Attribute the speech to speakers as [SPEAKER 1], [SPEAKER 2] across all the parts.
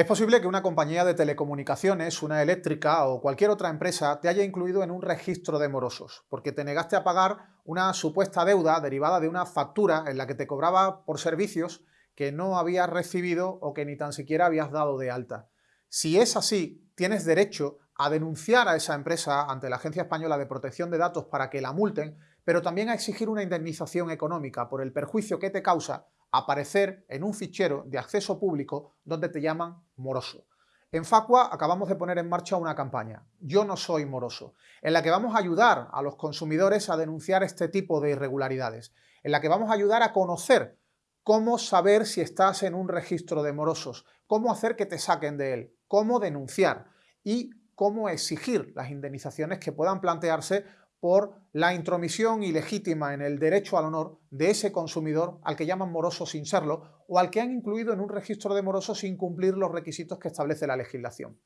[SPEAKER 1] Es posible que una compañía de telecomunicaciones, una eléctrica o cualquier otra empresa te haya incluido en un registro de morosos, porque te negaste a pagar una supuesta deuda derivada de una factura en la que te cobraba por servicios que no habías recibido o que ni tan siquiera habías dado de alta. Si es así, tienes derecho a denunciar a esa empresa ante la Agencia Española de Protección de Datos para que la multen, pero también a exigir una indemnización económica por el perjuicio que te causa aparecer en un fichero de acceso público donde te llaman moroso. En Facua acabamos de poner en marcha una campaña, Yo no soy moroso, en la que vamos a ayudar a los consumidores a denunciar este tipo de irregularidades, en la que vamos a ayudar a conocer cómo saber si estás en un registro de morosos, cómo hacer que te saquen de él, cómo denunciar y cómo exigir las indemnizaciones que puedan plantearse por la intromisión ilegítima en el derecho al honor de ese consumidor al que llaman moroso sin serlo o al que han incluido en un registro de morosos sin cumplir los requisitos que establece la legislación.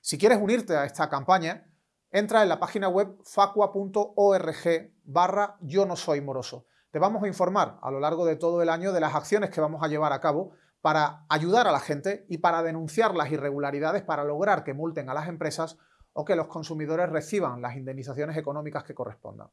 [SPEAKER 1] Si quieres unirte a esta campaña, entra en la página web facua.org barra yo no soy moroso. Te vamos a informar a lo largo de todo el año de las acciones que vamos a llevar a cabo para ayudar a la gente y para denunciar las irregularidades para lograr que multen a las empresas o que los consumidores reciban las indemnizaciones económicas que correspondan.